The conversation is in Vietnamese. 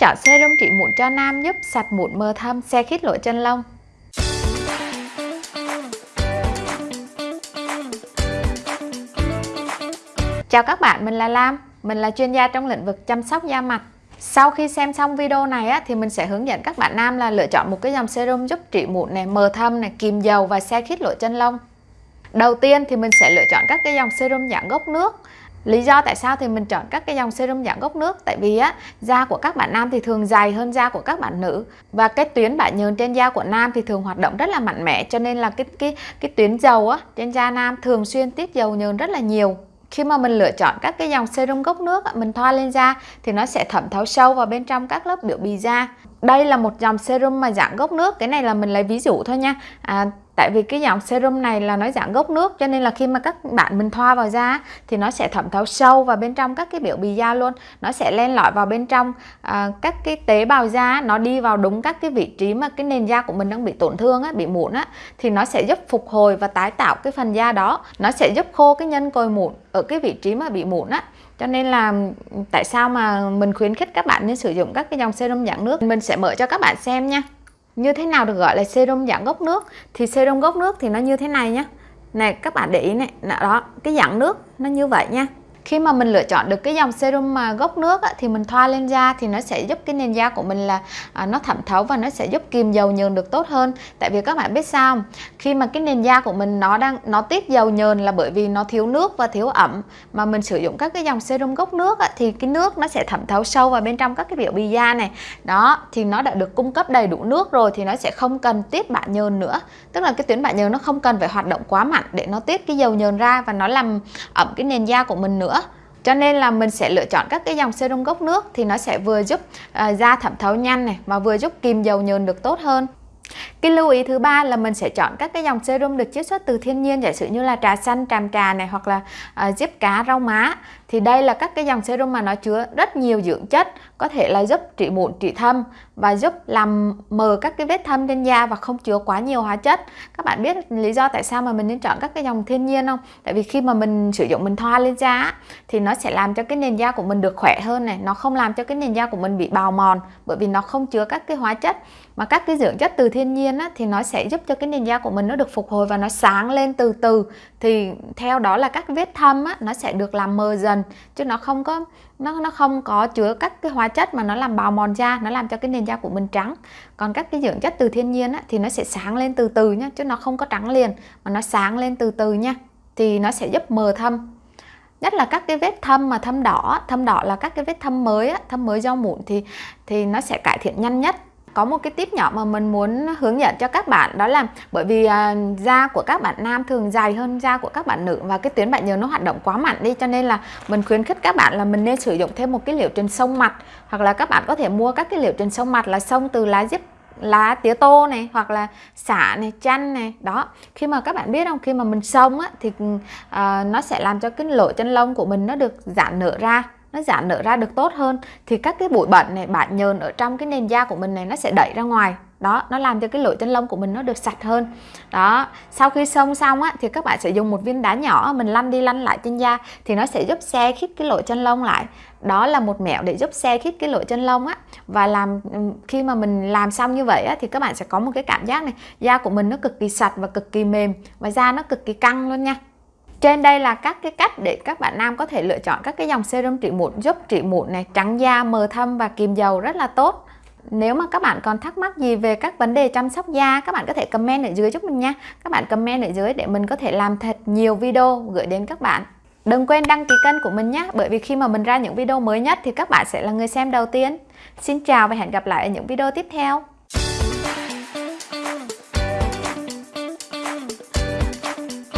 chọn serum trị mụn cho nam giúp sạch mụn mờ thâm, xe khít lỗ chân lông. Chào các bạn, mình là Lam, mình là chuyên gia trong lĩnh vực chăm sóc da mặt. Sau khi xem xong video này á, thì mình sẽ hướng dẫn các bạn nam là lựa chọn một cái dòng serum giúp trị mụn này, mờ thâm này, kìm dầu và xe khít lỗ chân lông. Đầu tiên thì mình sẽ lựa chọn các cái dòng serum dạng gốc nước Lý do tại sao thì mình chọn các cái dòng serum dạng gốc nước? Tại vì á, da của các bạn nam thì thường dày hơn da của các bạn nữ. Và cái tuyến bã nhờn trên da của nam thì thường hoạt động rất là mạnh mẽ Cho nên là cái cái cái tuyến dầu á, trên da nam thường xuyên tiết dầu nhờn rất là nhiều. Khi mà mình lựa chọn các cái dòng serum gốc nước mình thoa lên da thì nó sẽ thẩm thấu sâu vào bên trong các lớp biểu bì da. Đây là một dòng serum mà dạng gốc nước. Cái này là mình lấy ví dụ thôi nha. À, tại vì cái dòng serum này là nó dạng gốc nước cho nên là khi mà các bạn mình thoa vào da thì nó sẽ thẩm thấu sâu vào bên trong các cái biểu bì da luôn. Nó sẽ len lỏi vào bên trong à, các cái tế bào da nó đi vào đúng các cái vị trí mà cái nền da của mình đang bị tổn thương á, bị mụn á thì nó sẽ giúp phục hồi và tái tạo cái phần da đó. Nó sẽ giúp khô cái nhân cồi mụn ở cái vị trí mà bị mụn á. Cho nên là ừ, tại sao mà mình khuyến khích các bạn nên sử dụng các cái dòng serum dạng nước? Mình sẽ mở cho các bạn xem nha như thế nào được gọi là serum dạng gốc nước? Thì serum gốc nước thì nó như thế này nhé này, các bạn để ý này. Đó, cái dạng nước nó như vậy nha khi mà mình lựa chọn được cái dòng serum mà gốc nước á, thì mình thoa lên da thì nó sẽ giúp cái nền da của mình là à, nó thẩm thấu và nó sẽ giúp kìm dầu nhờn được tốt hơn. Tại vì các bạn biết sao không? khi mà cái nền da của mình nó đang nó tiết dầu nhờn là bởi vì nó thiếu nước và thiếu ẩm mà mình sử dụng các cái dòng serum gốc nước á, thì cái nước nó sẽ thẩm thấu sâu vào bên trong các cái biểu bì da này. Đó thì nó đã được cung cấp đầy đủ nước rồi thì nó sẽ không cần tiết bã nhờn nữa. Tức là cái tuyến bã nhờn nó không cần phải hoạt động quá mạnh để nó tiết cái dầu nhờn ra và nó làm ẩm cái nền da của mình nữa cho nên là mình sẽ lựa chọn các cái dòng serum gốc nước thì nó sẽ vừa giúp uh, da thẩm thấu nhanh này mà vừa giúp kìm dầu nhờn được tốt hơn. Cái lưu ý thứ ba là mình sẽ chọn các cái dòng serum được chiết xuất từ thiên nhiên giả sử như là trà xanh, tràm trà này hoặc là à, uh, diếp cá, rau má thì đây là các cái dòng serum mà nó chứa rất nhiều dưỡng chất có thể là giúp trị mụn, trị thâm và giúp làm mờ các cái vết thâm trên da và không chứa quá nhiều hóa chất. Các bạn biết lý do tại sao mà mình nên chọn các cái dòng thiên nhiên không? Tại vì khi mà mình sử dụng mình thoa lên da thì nó sẽ làm cho cái nền da của mình được khỏe hơn này. Nó không làm cho cái nền da của mình bị bào mòn bởi vì nó không chứa các cái hóa chất. Mà các cái dưỡng chất từ thiên nhiên á, thì nó sẽ giúp cho cái nền da của mình nó được phục hồi và nó sáng lên từ từ. Thì theo đó là các vết thâm á, nó sẽ được làm mờ dần chứ nó không có nó nó không có chứa các cái hóa chất mà nó làm bào mòn da nó làm cho cái nền da của mình trắng. Còn các cái dưỡng chất từ thiên nhiên á, thì nó sẽ sáng lên từ từ nhá chứ nó không có trắng liền mà nó sáng lên từ từ nha thì nó sẽ giúp mờ thâm. Nhất là các cái vết thâm mà thâm đỏ thâm đỏ là các cái vết thâm mới á, thâm mới do mụn thì thì nó sẽ cải thiện nhanh nhất có một cái tip nhỏ mà mình muốn hướng dẫn cho các bạn đó là bởi vì à, da của các bạn nam thường dài hơn da của các bạn nữ và cái tuyến bã nhờn nó hoạt động quá mạnh đi cho nên là mình khuyến khích các bạn là mình nên sử dụng thêm một cái liệu trình sông mặt hoặc là các bạn có thể mua các cái liệu trình sông mặt là sông từ lá diếp lá tía tô này hoặc là xả này chanh này đó. Khi mà các bạn biết không khi mà mình xông á thì uh, nó sẽ làm cho cái lỗ chân lông của mình nó được giãn nở ra nó giãn nở ra được tốt hơn, thì các cái bụi bẩn này bạn nhờn ở trong cái nền da của mình này nó sẽ đẩy ra ngoài. Đó, nó làm cho cái lỗ chân lông của mình nó được sạch hơn. Đó, sau khi xông xong á, thì các bạn sẽ dùng một viên đá nhỏ mình lăn đi lăn lại trên da, thì nó sẽ giúp xe khít cái lỗ chân lông lại. Đó là một mẹo để giúp xe khít cái lỗ chân lông á. Và làm khi mà mình làm xong như vậy á, thì các bạn sẽ có một cái cảm giác này, da của mình nó cực kỳ sạch và cực kỳ mềm và da nó cực kỳ căng luôn nha trên đây là các cái cách để các bạn nam có thể lựa chọn các cái dòng serum trị mụn giúp trị mụn này, trắng da, mờ thâm và kìm dầu rất là tốt. Nếu mà các bạn còn thắc mắc gì về các vấn đề chăm sóc da, các bạn có thể comment ở dưới giúp mình nha. Các bạn comment ở dưới để mình có thể làm thật nhiều video gửi đến các bạn. Đừng quên đăng ký kênh của mình nhé, bởi vì khi mà mình ra những video mới nhất thì các bạn sẽ là người xem đầu tiên. Xin chào và hẹn gặp lại ở những video tiếp theo.